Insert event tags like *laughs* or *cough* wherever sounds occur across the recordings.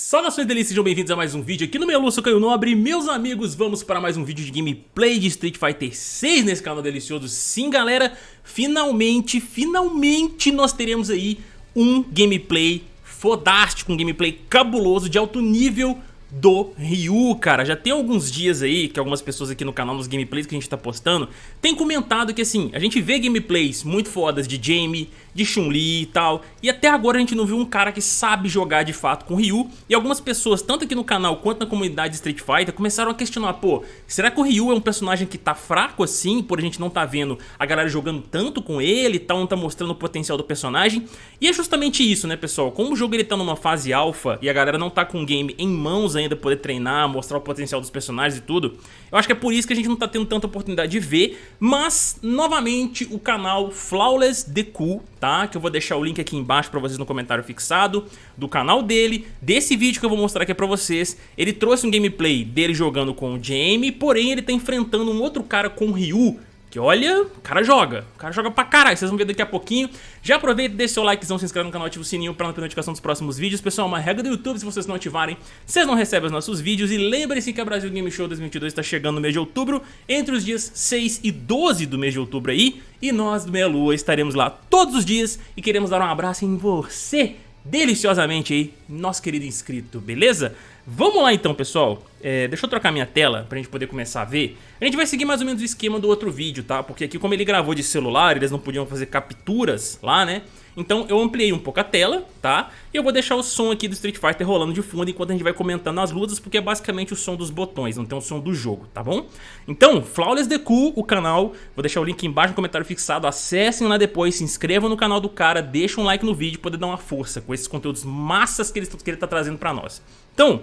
Saudações delícias, sejam bem-vindos a mais um vídeo aqui no meu Lúcio Caio Nobre Meus amigos, vamos para mais um vídeo de gameplay de Street Fighter 6 nesse canal delicioso Sim galera, finalmente, finalmente nós teremos aí um gameplay fodástico Um gameplay cabuloso de alto nível do Ryu, cara. Já tem alguns dias aí que algumas pessoas aqui no canal, nos gameplays que a gente tá postando, tem comentado que assim, a gente vê gameplays muito fodas de Jamie, de Chun-Li e tal, e até agora a gente não viu um cara que sabe jogar de fato com Ryu, e algumas pessoas, tanto aqui no canal quanto na comunidade de Street Fighter, começaram a questionar, pô, será que o Ryu é um personagem que tá fraco assim, por a gente não tá vendo a galera jogando tanto com ele e tal, não tá mostrando o potencial do personagem? E é justamente isso, né, pessoal? Como o jogo ele tá numa fase alfa e a galera não tá com o game em mãos ainda poder treinar, mostrar o potencial dos personagens e tudo. Eu acho que é por isso que a gente não tá tendo tanta oportunidade de ver, mas, novamente, o canal Flawless Deku, tá? Que eu vou deixar o link aqui embaixo pra vocês no comentário fixado, do canal dele, desse vídeo que eu vou mostrar aqui pra vocês. Ele trouxe um gameplay dele jogando com o Jamie, porém ele tá enfrentando um outro cara com o Ryu, que olha, o cara joga, o cara joga pra caralho, vocês vão ver daqui a pouquinho. Já aproveita, deixa seu likezão, se inscreve no canal, ativa o sininho pra não ter notificação dos próximos vídeos. Pessoal, uma regra do YouTube, se vocês não ativarem, vocês não recebem os nossos vídeos. E lembre-se que a Brasil Game Show 2022 está chegando no mês de outubro, entre os dias 6 e 12 do mês de outubro aí. E nós do Meia Lua estaremos lá todos os dias e queremos dar um abraço em você, deliciosamente aí, nosso querido inscrito, beleza? Vamos lá então, pessoal. É, deixa eu trocar minha tela pra gente poder começar a ver. A gente vai seguir mais ou menos o esquema do outro vídeo, tá? Porque aqui como ele gravou de celular, eles não podiam fazer capturas lá, né? Então eu ampliei um pouco a tela, tá? E eu vou deixar o som aqui do Street Fighter rolando de fundo enquanto a gente vai comentando as lutas, porque é basicamente o som dos botões, não tem o som do jogo, tá bom? Então, Flawless Deku, o canal, vou deixar o link embaixo no comentário fixado, acessem lá depois, se inscrevam no canal do cara, deixem um like no vídeo, poder dar uma força com esses conteúdos massas que ele, que ele tá trazendo pra nós. Então,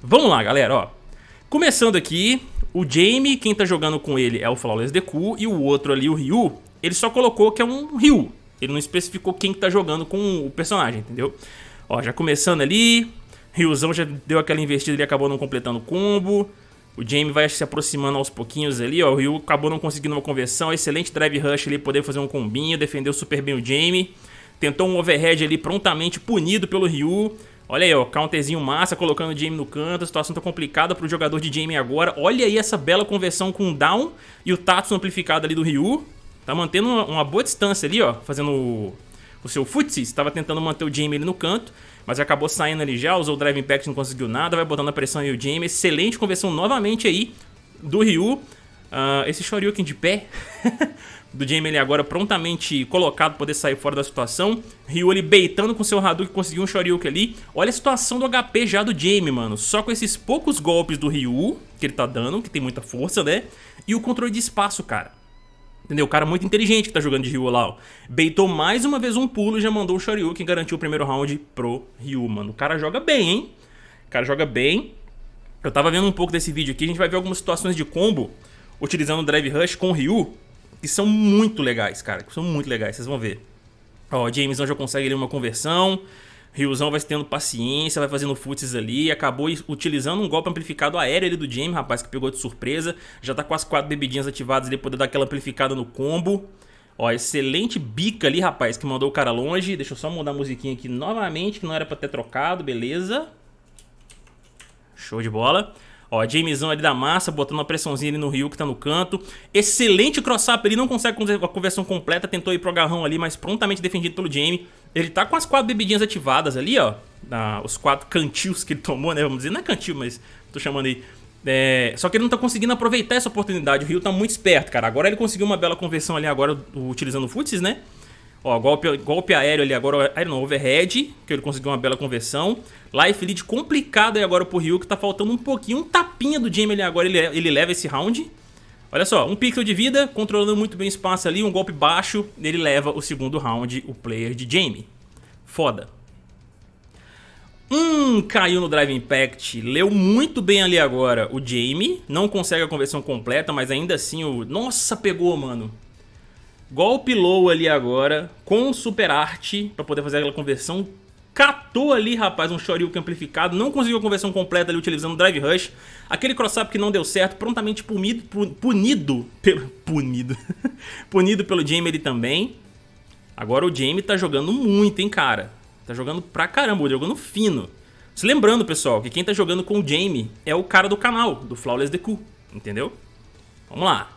vamos lá galera, ó. Começando aqui, o Jamie, quem tá jogando com ele é o Flawless Deku, e o outro ali, o Ryu, ele só colocou que é um Ryu, ele não especificou quem que tá jogando com o personagem, entendeu? Ó, já começando ali, Ryuzão já deu aquela investida e acabou não completando o combo. O Jamie vai se aproximando aos pouquinhos ali, ó. O Ryu acabou não conseguindo uma conversão. Excelente drive rush ali, poder fazer um combinho. Defendeu super bem o Jamie. Tentou um overhead ali, prontamente punido pelo Ryu. Olha aí, ó, counterzinho massa, colocando o Jamie no canto. A situação tá complicada pro jogador de Jamie agora. Olha aí essa bela conversão com o down e o Tatsu amplificado ali do Ryu. Tá mantendo uma, uma boa distância ali, ó, fazendo o, o seu footsies. Tava tentando manter o Jamie ali no canto, mas acabou saindo ali já, usou o Drive Impact, não conseguiu nada, vai botando a pressão aí o Jamie. Excelente conversão novamente aí do Ryu. Uh, esse Shoryuken de pé *laughs* do Jamie ali agora prontamente colocado poder sair fora da situação. Ryu ali beitando com seu Hadouken, conseguiu um Shoryuken ali. Olha a situação do HP já do Jamie, mano. Só com esses poucos golpes do Ryu que ele tá dando, que tem muita força, né? E o controle de espaço, cara. Entendeu? O cara muito inteligente que tá jogando de Ryu lá, ó. Beitou mais uma vez um pulo e já mandou o Shoryuken garantiu o primeiro round pro Ryu, mano. O cara joga bem, hein? O cara joga bem. Eu tava vendo um pouco desse vídeo aqui, a gente vai ver algumas situações de combo utilizando o Drive Rush com o Ryu, que são muito legais, cara, que são muito legais, vocês vão ver. Ó, o Jameson já consegue ali uma conversão, Ryuzão vai tendo paciência, vai fazendo futs ali, acabou utilizando um golpe amplificado aéreo ali do Jamie, rapaz, que pegou de surpresa. Já tá com as quatro bebidinhas ativadas ali, poder dar aquela amplificada no combo. Ó, excelente bica ali, rapaz, que mandou o cara longe. Deixa eu só mudar a musiquinha aqui novamente, que não era pra ter trocado, beleza. Show de bola. Ó, Jamesão ali da massa, botando uma pressãozinha ali no Ryu que tá no canto. Excelente cross-up, ele não consegue a conversão completa, tentou ir pro agarrão ali, mas prontamente defendido pelo Jamie. Ele tá com as quatro bebidinhas ativadas ali, ó. Os quatro cantios que ele tomou, né? Vamos dizer, não é cantil, mas tô chamando aí. É, só que ele não tá conseguindo aproveitar essa oportunidade. O Ryu tá muito esperto, cara. Agora ele conseguiu uma bela conversão ali agora utilizando o Futsis, né? Ó, golpe, golpe aéreo ali agora, aéreo não, overhead, que ele conseguiu uma bela conversão. Life lead complicado aí agora pro Ryu, que tá faltando um pouquinho, um tapinha do Jamie ali agora, ele, ele leva esse round. Olha só, um pixel de vida, controlando muito bem o espaço ali, um golpe baixo, ele leva o segundo round, o player de Jamie. Foda. Hum, caiu no Drive Impact, leu muito bem ali agora o Jamie, não consegue a conversão completa, mas ainda assim o... Nossa, pegou, mano. Golpe low ali agora, com super arte, pra poder fazer aquela conversão. Catou ali, rapaz, um Shoryuken amplificado, não conseguiu a conversão completa ali utilizando o Drive Rush. Aquele cross-up que não deu certo, prontamente punido, punido pelo... *laughs* Punido. punido pelo Jamie ali também. Agora o Jamie tá jogando muito, hein, cara. Tá jogando pra caramba, jogando fino. Se lembrando, pessoal, que quem tá jogando com o Jamie é o cara do canal, do Flawless Deku, entendeu? Vamos lá.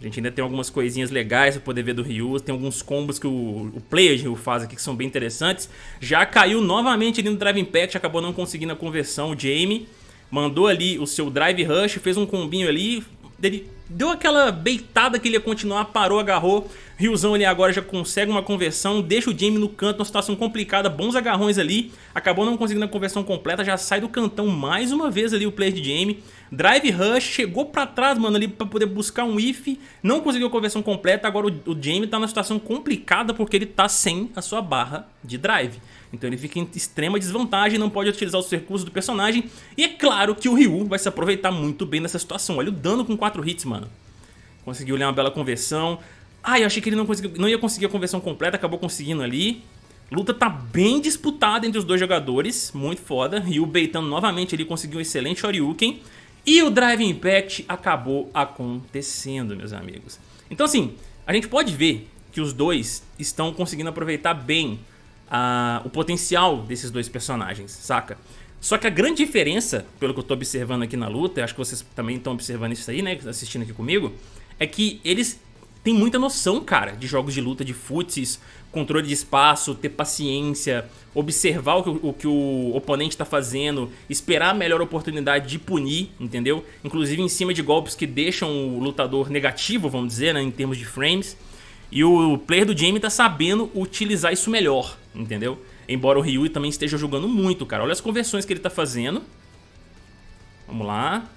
A gente ainda tem algumas coisinhas legais pra poder ver do Ryu. Tem alguns combos que o, o player Ryu faz aqui que são bem interessantes. Já caiu novamente ali no Drive Impact, acabou não conseguindo a conversão o Jamie. Mandou ali o seu Drive Rush, fez um combinho ali. Ele deu aquela beitada que ele ia continuar, parou, agarrou. Ryuzão ali agora já consegue uma conversão, deixa o Jamie no canto, uma situação complicada, bons agarrões ali. Acabou não conseguindo a conversão completa, já sai do cantão mais uma vez ali o player de Jamie. Drive Rush, chegou pra trás, mano, ali pra poder buscar um if, não conseguiu a conversão completa, agora o, o Jamie tá numa situação complicada porque ele tá sem a sua barra de drive. Então ele fica em extrema desvantagem, não pode utilizar os recursos do personagem. E é claro que o Ryu vai se aproveitar muito bem dessa situação. Olha o dano com 4 hits, mano. Conseguiu ler uma bela conversão. Ah, eu achei que ele não, conseguiu, não ia conseguir a conversão completa, acabou conseguindo ali. Luta tá bem disputada entre os dois jogadores, muito foda. Ryu beitando novamente ali, conseguiu um excelente Shoryuken. E o Drive Impact acabou acontecendo, meus amigos. Então assim, a gente pode ver que os dois estão conseguindo aproveitar bem uh, o potencial desses dois personagens, saca? Só que a grande diferença, pelo que eu tô observando aqui na luta, acho que vocês também estão observando isso aí, né, assistindo aqui comigo, é que eles têm muita noção, cara, de jogos de luta, de futs, controle de espaço, ter paciência, observar o que o, o, que o oponente está fazendo, esperar a melhor oportunidade de punir, entendeu? Inclusive em cima de golpes que deixam o lutador negativo, vamos dizer, né, em termos de frames. E o player do Jamie tá sabendo utilizar isso melhor, entendeu? Embora o Ryu também esteja jogando muito, cara. Olha as conversões que ele tá fazendo. Vamos lá.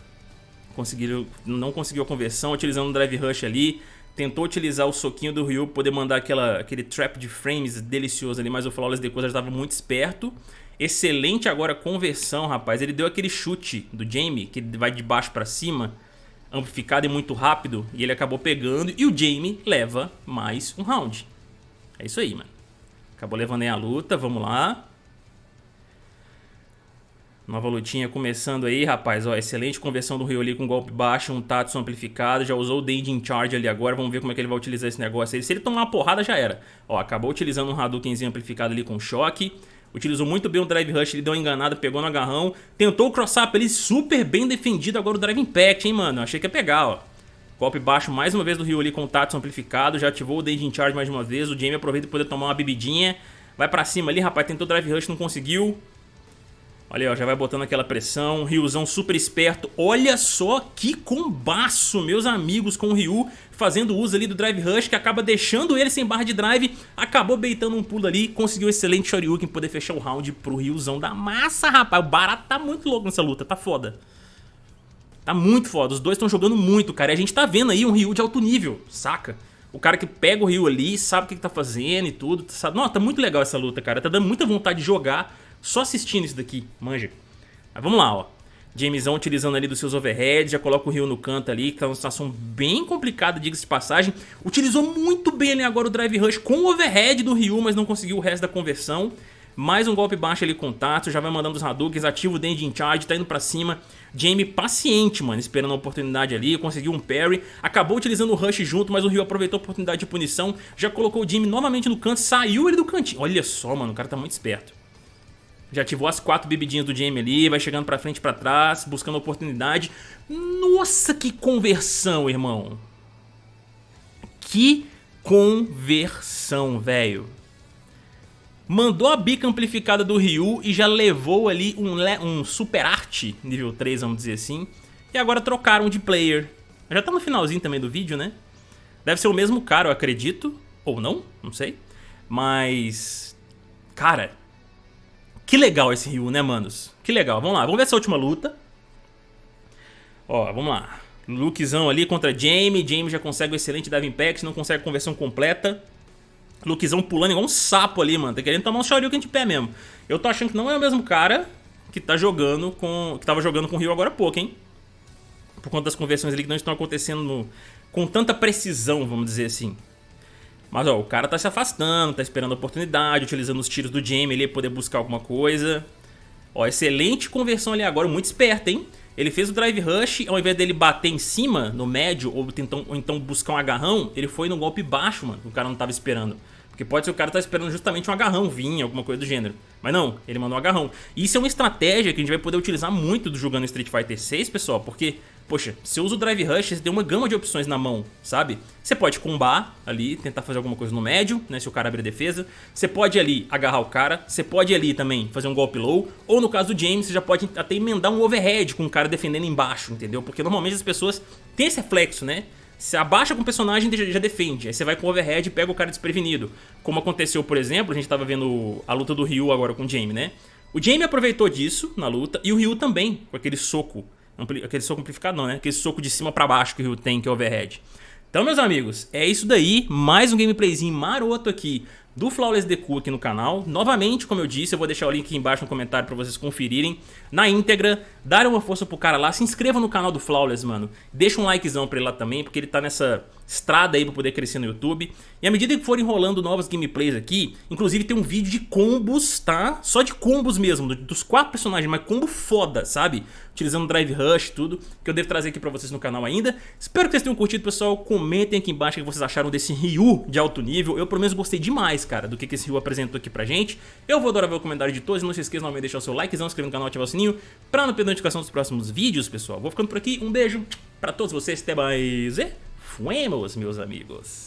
Conseguiram, não conseguiu a conversão, utilizando o Drive Rush ali. Tentou utilizar o soquinho do Ryu, poder mandar aquela, aquele trap de frames delicioso ali, mas o Flawless Decoder já estava muito esperto. Excelente agora conversão, rapaz. Ele deu aquele chute do Jamie, que vai de baixo pra cima, amplificado e muito rápido, e ele acabou pegando, e o Jamie leva mais um round. É isso aí, mano. Acabou levando aí a luta, vamos lá. Nova lutinha começando aí, rapaz. Ó, excelente conversão do Ryu ali com golpe baixo, um Tatsu amplificado. Já usou o in Charge ali agora. Vamos ver como é que ele vai utilizar esse negócio aí. Se ele tomar uma porrada, já era. Ó, acabou utilizando um Hadoukenzinho amplificado ali com choque. Utilizou muito bem o Drive Rush, ele deu uma enganada, pegou no agarrão. Tentou o cross-up ali, super bem defendido. Agora o Drive Impact, hein, mano. Achei que ia pegar, ó. Golpe baixo mais uma vez do Ryu ali com o Tatsu amplificado. Já ativou o in Charge mais uma vez. O Jamie aproveita para poder tomar uma bebidinha. Vai pra cima ali, rapaz. Tentou Drive Rush, não conseguiu. Olha aí, ó, já vai botando aquela pressão, Ryuzão super esperto. Olha só que combaço, meus amigos, com o Ryu fazendo uso ali do Drive Rush, que acaba deixando ele sem barra de drive, acabou beitando um pulo ali, conseguiu um excelente Shoryuken poder fechar o round pro Ryuzão da massa, rapaz. O barato tá muito louco nessa luta, tá foda. Tá muito foda, os dois estão jogando muito, cara, e a gente tá vendo aí um Ryu de alto nível, saca? O cara que pega o Ryu ali, sabe o que, que tá fazendo e tudo, sabe? Não, tá muito legal essa luta, cara, tá dando muita vontade de jogar só assistindo isso daqui, manja. Mas vamos lá, ó. Jamesão utilizando ali dos seus overheads, já coloca o Rio no canto ali, que tá uma situação bem complicada, diga-se de passagem. Utilizou muito bem ali agora o Drive Rush com o overhead do Ryu, mas não conseguiu o resto da conversão. Mais um golpe baixo ali com Tatsu, já vai mandando os Hadoukens, ativa o Danger in Charge, tá indo pra cima. Jamie paciente, mano, esperando a oportunidade ali, conseguiu um parry, acabou utilizando o Rush junto, mas o Ryu aproveitou a oportunidade de punição, já colocou o Jamie novamente no canto, saiu ele do cantinho. Olha só, mano, o cara tá muito esperto. Já ativou as quatro bebidinhas do Jamie ali, vai chegando pra frente e pra trás, buscando oportunidade. Nossa, que conversão, irmão. Que conversão, velho. Mandou a bica amplificada do Ryu e já levou ali um, um Super Art nível 3, vamos dizer assim. E agora trocaram de player. Já tá no finalzinho também do vídeo, né? Deve ser o mesmo cara, eu acredito. Ou não, não sei. Mas... Cara, que legal esse Ryu, né, manos? Que legal. Vamos lá, vamos ver essa última luta. Ó, vamos lá. Lukezão ali contra Jamie. Jamie já consegue o excelente Dive Impact, não consegue conversão completa. Lukezão pulando igual um sapo ali, mano. Tá querendo tomar um Shoryuken de pé mesmo. Eu tô achando que não é o mesmo cara que tá jogando com... Que tava jogando com o Ryu agora há pouco, hein? Por conta das conversões ali que não estão acontecendo no... com tanta precisão, vamos dizer assim. Mas ó, o cara tá se afastando, tá esperando a oportunidade, utilizando os tiros do Jamie ali pra poder buscar alguma coisa. Ó, excelente conversão ali agora, muito esperto, hein? Ele fez o Drive Rush, ao invés dele bater em cima, no médio, ou, tentam, ou então buscar um agarrão, ele foi no golpe baixo, mano, o cara não tava esperando. Porque pode ser o cara tá esperando justamente um agarrão vir, alguma coisa do gênero. Mas não, ele mandou um agarrão. Isso é uma estratégia que a gente vai poder utilizar muito jogando Street Fighter 6, pessoal, porque, poxa, você usa o Drive Rush, você tem uma gama de opções na mão, sabe? Você pode combar ali, tentar fazer alguma coisa no médio, né, se o cara abrir a defesa. Você pode ali agarrar o cara, você pode ali também fazer um golpe low, ou no caso do James, você já pode até emendar um overhead com o cara defendendo embaixo, entendeu? Porque normalmente as pessoas têm esse reflexo, né? Você abaixa com o personagem e já defende. Aí você vai com o overhead e pega o cara desprevenido. Como aconteceu, por exemplo, a gente tava vendo a luta do Ryu agora com o Jamie, né? O Jamie aproveitou disso na luta e o Ryu também, com aquele soco. Aquele soco amplificado não, né? Aquele soco de cima pra baixo que o Ryu tem, que é overhead. Então, meus amigos, é isso daí. Mais um gameplayzinho maroto aqui do Flawless Deku aqui no canal. Novamente, como eu disse, eu vou deixar o link aqui embaixo no comentário pra vocês conferirem na íntegra. Darem uma força pro cara lá, se inscreva no canal do Flawless, mano. Deixa um likezão pra ele lá também, porque ele tá nessa estrada aí pra poder crescer no YouTube. E à medida que forem rolando novas gameplays aqui, inclusive tem um vídeo de combos, tá? Só de combos mesmo, dos quatro personagens, mas combo foda, sabe? Utilizando Drive Rush e tudo, que eu devo trazer aqui pra vocês no canal ainda. Espero que vocês tenham curtido, pessoal. Comentem aqui embaixo o que vocês acharam desse Ryu de alto nível. Eu, pelo menos, gostei demais, cara, do que esse Ryu apresentou aqui pra gente. Eu vou adorar ver o comentário de todos. Não se esqueçam de deixar o seu likezão, inscrever no canal ativar o sininho pra não perder a notificação dos próximos vídeos, pessoal. Vou ficando por aqui. Um beijo pra todos vocês. Até mais. E fuemos, meus amigos.